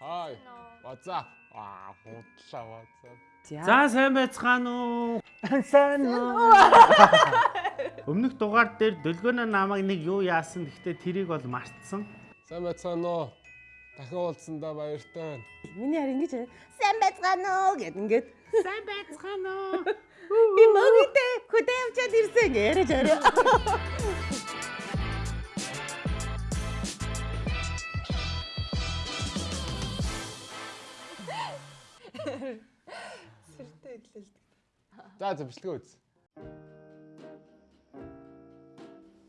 Hi. What's up? Аа, худлаа what's up? За сайн байцгаана уу? Сайн уу? Өмнөх дугаар дээр дөлгөөнө намайг нэг юу яасан гэхдээ тэрийг бол мартсан. Сайн байцгаана уу? Дахин уулзсандаа баяртай байна. Миний харин ингэж сайн байцгаана уу гэд ингээд Сайн байцгаана уу? би мөгөдөө хөдөө явчаад ирсэн гэж яриад орой. Идлэлдэг. За за бичлэгээ үз.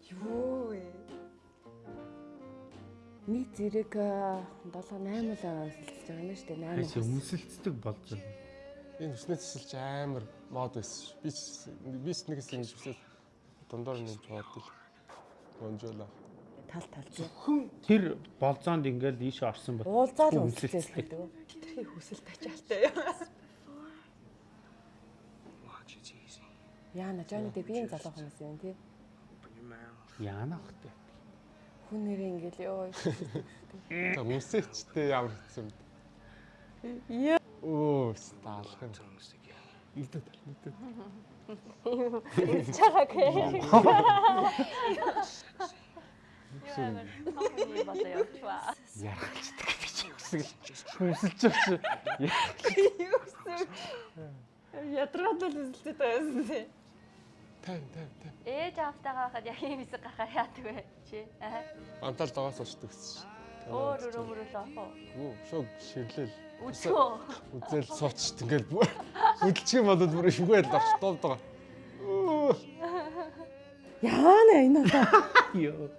Юу вэ? Нэг зэрэг 7 8 л сэлцэж байгаа юм шүү дээ. 8. Хайш өмсөлцдөг болж байна. Энэ хүснээ цэсэлч амар мод байсан ш. Би би нэгээс ингэж хүсэл дундуур нэг бодвол. Гонжола. тал тал тий. Тэр болзоонд ингээл ийш орсон бол Уулзаал үнсэлцээс гэдэг. Тэрхий хүсэл тачаалтай. Яна Johnny Depp ийм залуу хүмүүс юм тий. яана хөхтэй. Хүн нэрээ ингээл ёо. За үсээчтэй ямар хэцүү юм. Яа. Оо, стаалах юм. Идэ тал мэдээ. Яргалцдаг би ч үсгэл. Хүсэлж өгч. Ядраад л үзэлтэй байсан тий. Тайм тайм тайм. Ээж автайгаа хахад яг юм хэсэг гахаар яадаг вэ чи? Аа. Антал дагаас очдог гэсэн. Өөр өөр өмөрөл ах уу? Юу, шог ширлэл. Үчөө. Үзэл сууч ингээл хөдөлчих юм болоод бүр шүгээл дорч дуудаг. Яана энэ одоо. Йоо.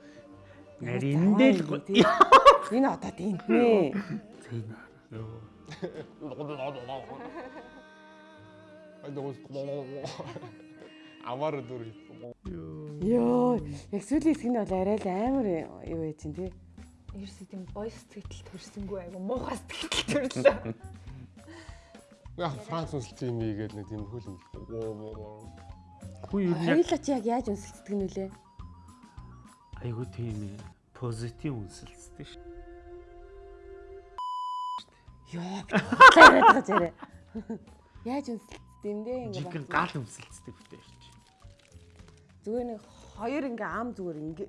Нариндэл. Энэ одоо тэнтнэ. Йоо. Ай догос. Амар дүр. Йоо. Яг сүүлийн хэсэг нь бол арай л амар юу яа чинь тий. Ерөөсөө тийм гоё сэтгэл төрсөнгөө айгу муухай сэтгэл төрлөө. Яг Франц үнсэлт юм ийгээд нэг тийм хөл юм. Хүү юу яг Хоёулаа чи яг яаж үнсэлцдэг нь үлээ? айгу тийм. Позитив үнсэлцдэг ш. Йоо. Яриад байгаа зэрэг. Яаж үнсэлцдэг юм ингээ. Жигэн гал үнсэлцдэг битэр чи. Зүгээр нэг хоёр ингээ ам зүгээр ингээ.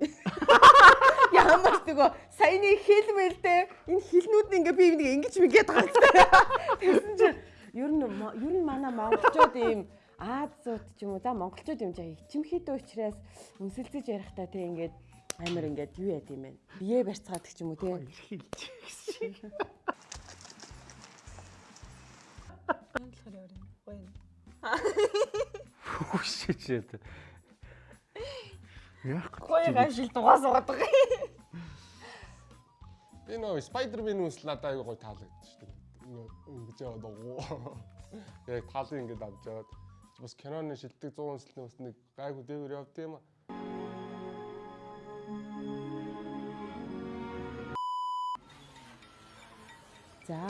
Ямар ч нөгөө саяны хэлмэлтэй энэ хилнүүд нь ингээ би нэг ингэж мэгээд байгаа. Тэгсэн чинь ер нь ер нь манай монголчууд ийм Азууд ч юм уу за монголчууд юм жаа ичимхийдөө учраас үнсэлцэж ярихтаа тий ингээд амар ингээд юу яд юм бэ? Бие барьцгаадаг ч юм уу тий. Онцлохор яваа юм. Гоё юм. Хүшээчээд. Яг Гоё гашил дугаас угаад байгаа. Би нөө Spider-Man үнсэл надад аягүй гоё таалагдчих шүү дээ. Ингэж яваад байгаа. Яг талын ингэж авч яваад бас киноны шилдэг 100 үнсэлтний бас нэг гайгүй дээгүүр явд юм аа. За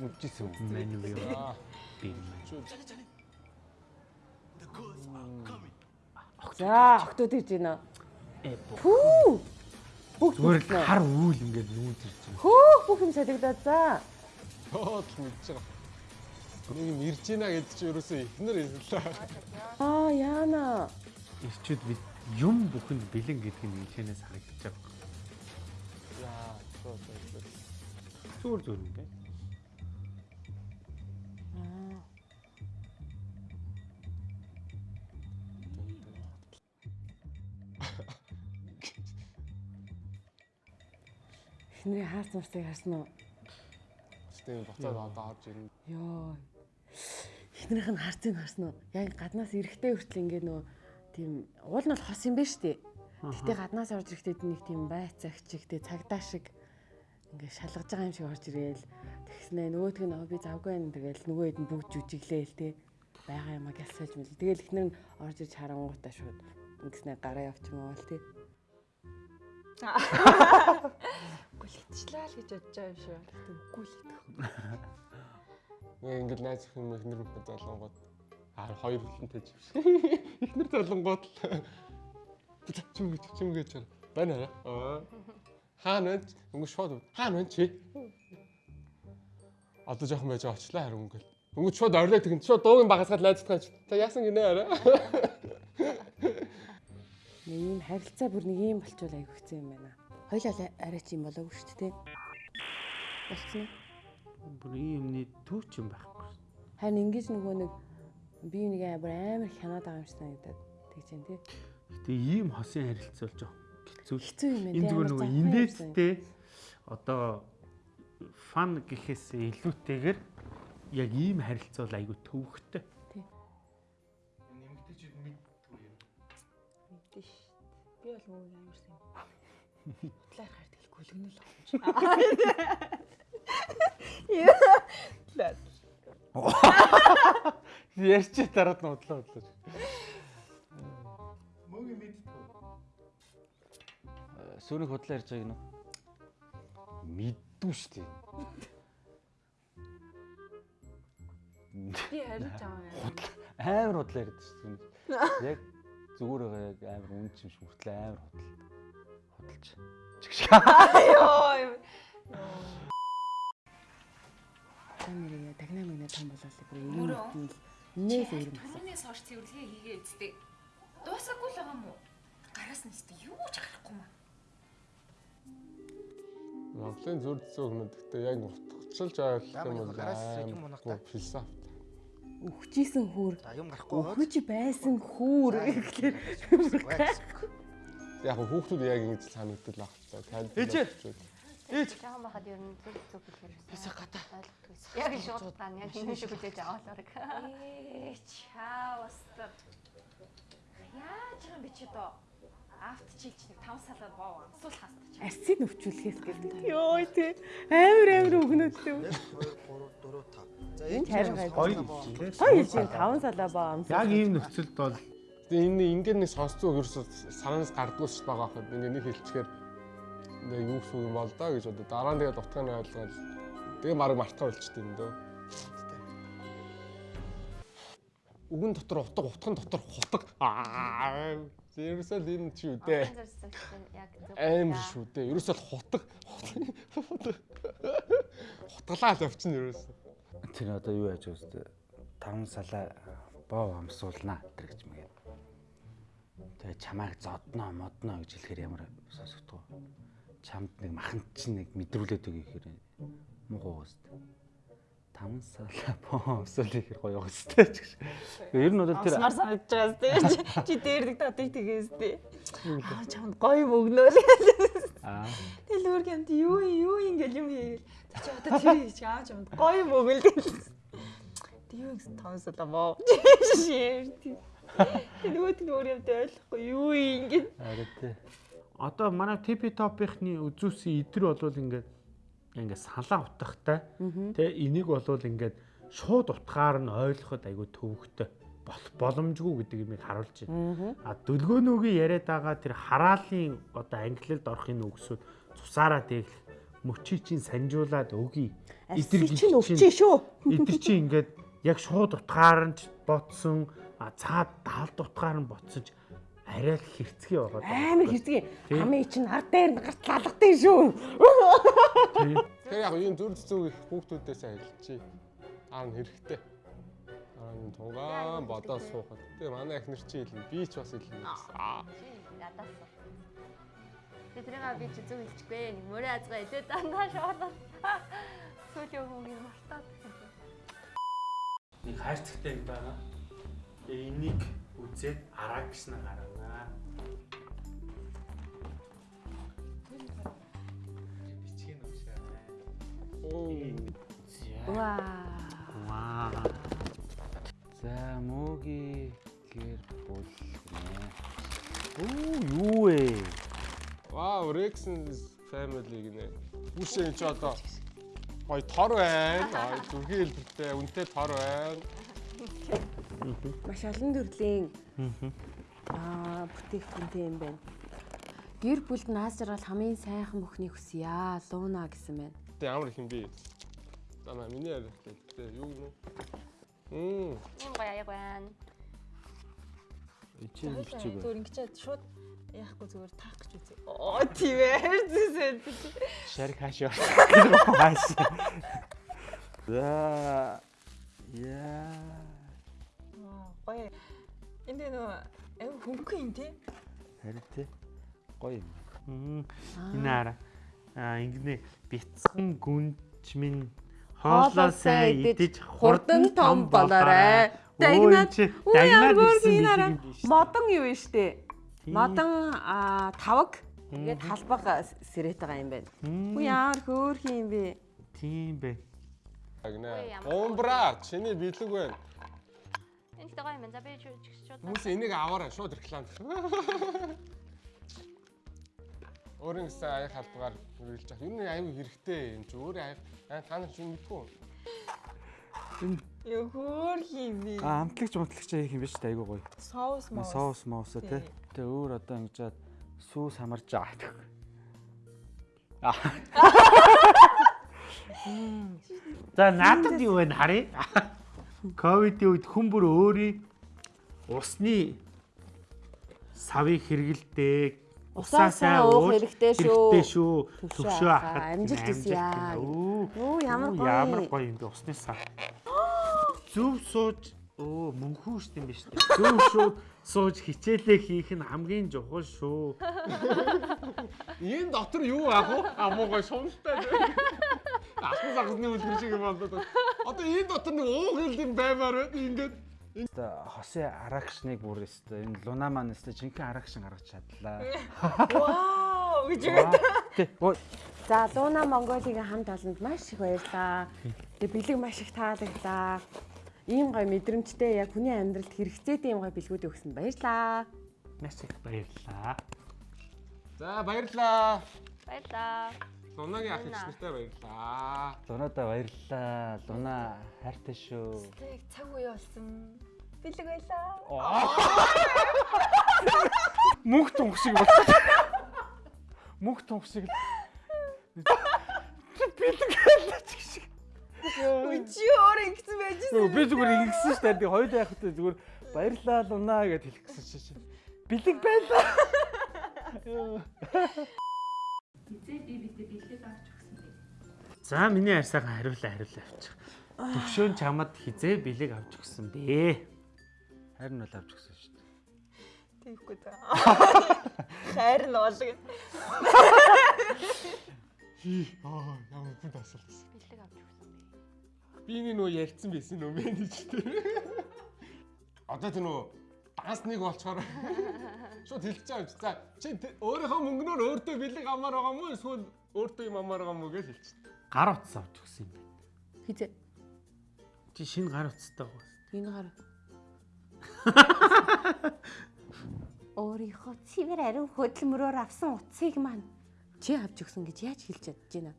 Мүжсэн үү? Мэн юу Аа, би мэн. За октод ирж байна. Э Пүү. Бүгд зүгээр л хар үүл ингээд нүүж ирж байна. Хөөх бүх юм солигдоод за. тоод мэдж байгаа. Нэг юм ирж ийна гэдэг чи ерөөсөө ихнэр хэлээ. Аа яана. Ирчүүд бид юм бүхэнд бэлэн гэдэг нь энэчнээс харагдаж байгаа. Яа, тоо тоо. Зүгээр зүгээр ингээд. Эхнэрийн хаарц мартыг харсан уу? Тэм буцаад одоо орж ирнэ. Йоо. Эхнэрийнх нь харцыг харсан уу? Яг гаднаас эрэхтэй хүртэл ингээ нөө тийм уул нь бол хос юм байна штэ. Гэтэ гаднаас орж ирэхдээ нэг тийм байцаагч чигтэй цагдаа шиг ингээ шалгаж байгаа юм шиг орж ирээл тэгснэ нөгөөтг нь "Аа, би завгүй байна тэгэл нөгөө хэд нь бүгд жүжиглээл те байгаа юм а гялсаж мэл тэгэл эхнэр нь орж ирж харангуутаа шууд ингэснэ гараа явчихмаа бол те Гүлхичлээ л гэж бодож байгаа юм шүү. Гэтэ үгүй л гэдэг. Нэг ингэж найз юм ихнэр бүхэн залангууд аа хоёр хүлэн таж. Ихнэр залангууд л чим гэж чим гэж байна аа. Хаана вэ? Өнгө шууд хаана вэ чи? Одоо жоохон байж очлаа харин өнгө. Өнгө шууд орлоо тэгэн шууд дуугийн багасгаад найзтгаа чи. Та яасан гинэ арай. Нэг ийм харилцаа бүр нэг ийм болчвол хэцүү юм байна. Хоёлаа арай чи юм болоогүй шүү дээ. Болцсон уу? Бүр юмны түүч юм байхгүй. Харин ингэж нөгөө нэг би нэг амар амар хянаад байгаа юм шиг санагдаад тэгж юм тий. Гэтэ ийм хосын харилцаа болж байгаа. Хэцүү. Хэцүү юм байна. Энэ тий, зүгээр нөгөө юм инээдтэй одоо фан гэхээс илүүтэйгээр яг ийм харилцаа бол айгүй төвөгтэй. Мэдээ ш. Би бол мөн амар сайн. Хутлаар хаар тэгэл гүлгэнэл авах. Ярьч дараад нь удлаа удлаа. Мөгийн мэдтгүү. Сүүрийн худлаа ярьж байгааг нь мэддүү шүү дээ. Би байгаа юм. Амар худлаа ярьдаг шүү дээ. Яг зүгээр байгаа яг амар үн чим шүртлээ амар худал. Худалч. Чигш. Йоо. Яа тагнаа мэнэ том болоод бүр юм. Нээс өөр юм байна. Түүнээс хойш цэвэрлэгээ хийгээ үсттэй. Дуусаагүй л байгаа юм уу? Гараас нь үсттэй юу ч гарахгүй маа. Монголын зүр зөө хүмүүс гэхдээ яг утгачлж ойлгох юм бол Гараас юм унах та. аа философи. Өгчээсэн хүүр. За юм гарахгүй. Өгөж байсан хүүр гэхлээр Яг хүүхдүүд яг ингэж санагдал баг ч за танд. Ээжээ. Жаахан байхад ер нь зүг зүг гэхээр Бисаа гадаа. Яг л шууд тань яг энэ шиг хүлээж авааларэг. Ээ чаавстар. Яаж юм би чи доо? Авт чилч нэг 5 салаад боо амсуул хаста чи. асыг өвчүүлэхээс гэдэг. Йоо тий. Амар амар өгнөдтэй. 1 2 3 4 5. За Энд харин гай. Гоё хэлж дээ. Хоёр хэлж байна. Таван салаа баа амс. Яг ийм нөхцөлд бол Тэгээ энэ ингээд нэг сонсцоо ерөөсө санаас гардгуул ш байгаа хад ингээд нэг хэлчихээр нэг юу гэсэн юм бол доо гэж одоо дараа нь тэгээд утгааны ойлгоод тэгээ мараг мартаа болчтой юм дөө. Үгэн дотор утга утган дотор хутга аа ерөөсөө л энэ ч юу дээ. Амар шүү дээ. Ерөөсөө л хутга хутгалаа л явчихна ерөөсөө. Тэр одоо юу яаж үстэ? Таван салаа боо амсуулнаа тэр гэж. Тэгээ чамайг зодноо модноо гэж хэлэхээр ямар сонсогдгоо. Чамд нэг маханд чинь нэг мэдрүүлээд өгье гэхээр муу үстэ. Таван салаа боо амсуул гэхээр гоё үстэ ч гэж. Ер нь бол тэр Смар санагдаж байгаа сте. Чи дээр нэг татыг тгээс сте. Аа чамд гоё мөгнөөл. аа Тэгэл өөргөнд юу юу ингээл юм хийгээл. Чи одоо тэр хийж аа чамд гоё мөгөл гэл. Тэг юу гэсэн тонсолоо моо. Шир. Тэг нөгөөд нь өөр юмд ойлгохгүй юу ингээд. арай тэ. одоо манай TP Top-ийнхны үзүүлсэн идэр болвол ингээд ингээд салаа утгатай. Тэ энийг болвол ингээд шууд утгаар нь ойлгоход айгүй төвөгтэй бол боломжгүй гэдэг юмыг харуулж байна. А дөлгөөнөөгийн яриад байгаа тэр хараалын одоо англилд орохын үгсүүд цусаараа дэглэх мөчий чинь санжуулаад өгье. Асыг чинь өвчээ шүү. Эдгэр чи ингээд яг шууд утгаар нь ч ботсон а цаад даалд утгаар нь ботсон ч арай л хэрцгий байгаа. Амар хэрцгий. Амын чинь ард дээр нь гарт лалгатай шүү. Тэгээ яг энэ зүр зүг хүүхдүүдээс айлчи. Аа хэрэгтэй. Аа тугаан бодоо суухад. Тэгээ манай эхнэр чи хэлнэ. Би ч бас хэлнэ. Аа. Надаас. Тэгээ тэрийг би чи зүг хэлчихгүй. Нэг мөрөө азгаа илээ дандаа шоолоо. Сүүлийн хүмүүс мартаад. нэг хайрцагтай юм байна. Тэгээ энийг үзээд араа гэснэ гарана. Бичгийн уушаа. Оо. Ваа. Ваа. За мөгийн гэр бүл гинэ. Оо юу вэ? Вау, Rex's family гинэ. Үүшээ чи одоо гоё тор байна. Аа зүрхийн хэлбэртэй үнэтэй тор байна. Маш олон төрлийн аа бүтээгдэхүүнтэй юм байна. Гэр бүлд наас жаргал хамгийн сайхан бүхнийг хүсье. Лууна гэсэн байна. Тэ ямар их юм бэ? Тана миний яриа. Тэ юу юм? Мм. Юм гоё аяг байна. Ичээн бичиг. Зүгээр ингэж шууд яахгүй зүгээр таах гэж үзье. Оо тийм ээ. Хайрцсан. Шарик хаашаа. Хааш. За. Яа. Аа гоё. Энд нөө ав хөнгөн юм тий. Харин тий. Гоё юм. Энэ ара. Аа ингэнэ бяцхан гүнч минь Хоолоосаа хоолоосаа идэж хурдан том болоорой. Дагнаад дагнаад ирсэн модон юу вэ штэ? Модон аа, тавг тэгээд халбага сэрэт байгаа юм байна. Үгүй ямар хөөрхөн юм бэ? Тийм бэ. Агна. Ой, ямар Умбра чиний бэлэг байна. Энэ л гоё юм. За би шууд Хүмүүс энийг аваарай шууд реклам. Өөрийн гэсэн аяг халбгаар үргэлж авах. Юу нэг аюу хэрэгтэй юм чи өөрөө аяг та нар ч юм мэдгүй. Хөөрхөн юм би. А амтлагч амтлагч хийх юм биш үү? Айгуу гоё. Соус моо. Соус моус тий. Тэгээ өөр одоо ингэж сүүс хамарч аа. Аа. За надад юу вэ харъя? Ковидын үед хүн бүр өөрийн усны савыг хэрэгэлдэг. Усаасаа уух хэрэгтэй шүү. Хэрэгтэй шүү. Төвшөө ахад. амжилт хүсье яа. Оо. Ямар Оо, Ямар гоё. гоё юм бэ усны сав. Зөв сууж Оо мөнхүү шүү дээ биш үү? Зөв шууд сууж хичээлээ хийх нь хамгийн чухал шүү. Энэ дотор юу ах вэ? Амуугай шуналтай. Ахын загасны үлгэр шиг юм болоод. Одоо энэ дотор нэг уух юм баймаар байна. Ингээд Өстө хосын арагшныг бүр өстө энэ луна маань өстө жинхэнэ арагшин гаргаж чадлаа. Вау гэж ой, За Луна Монголигийн хамт олонд маш их баярлаа. Тэгээ бэлэг маш их таалагдлаа. Ийм гоё мэдрэмжтэй яг хүний амьдралд хэрэгцээтэй ийм гоё бэлгүүд өгсөнд баярлаа. Маш их баярлалаа. За баярлаа. Баярлаа. Лунагийн ах их нартай баярлаа. лунадаа баярлалаа. Луна хайртай шүү. Тэг цаг үе болсон. Бэлэг байлаа. Мөнх тунх шиг болчихсон. Мөнх тунх шиг л. Бэлэг байлаа ч шиг. Үчи өөр ингэсэн байж Нөө, Би зүгээр ингэсэн шүү дээ. Хоёул яах вэ зүгээр баярлалаа луна гэж хэлэх гэсэн чинь. Бэлэг байлаа. За миний арьсаахан хариулаа хариулаа авчих. Төвшөөн чамд хизээ бэлэг авч өгсөн бэ. Харин бол авч өгсөн шүү дээ. Тэгэхгүй за. Хайр нь болго. Аа ямар хүн тасалсан. Бэлэг авч өгсөн бэ. Би энэ нөө ярьсан байсан нөө менежер. Одоо тэр нөө дансныг болчоор шууд хэлчихэж байгаа юм чи. За чи өөрийнхөө мөнгнөөр өөртөө бэлэг амаар байгаа мó эсвэл өөртөө юм амаар байгаа мó гэж хэлчих. Гар утас авч өгсөн юм байна. Хизээ Чи шинэ гар утастай байгаа. энэ гар. Өөрийнхөө цэвэр ариун хөдөлмөрөөр авсан утсыг маань чи авч өгсөн гэж яаж хэлж чадж байна?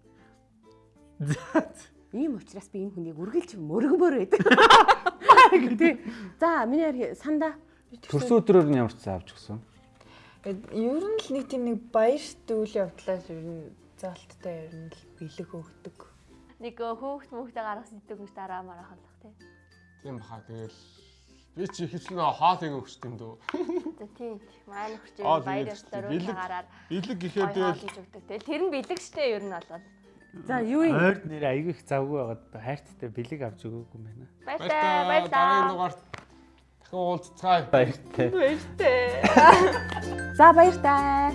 Ийм учраас би энэ хүнийг үргэлж мөргмөр байдаг. Тий. За миний санда Төрсөн өдрөөр нь ямар ч цаа авч өгсөн. Ер нь л нэг тийм нэг баярт үйл явдлаас ер нь залттай ер нь л бэлэг өгдөг. Нэг хөөхт мөхтэй гаргасан идэг гэж дараа марах болох тий. Тийм баха тэгэл би чи нөө хоолыг өгч юм дөө. За тий. Маань өгч баяр ёслоор бэлэг- уулагаараар Бэлэг гэхээр тэгэл тэр нь бэлэг штэ ер нь болоод. за юу юм? Ойр нэр аягүй их завгүй байгаад хайрттай бэлэг авч өгөөгүй юм байна. Баярлаа. дараагийн Баярлаа. дугаарт дахин уулзцгаая. Баяртай. Баяртай. За баяр таа.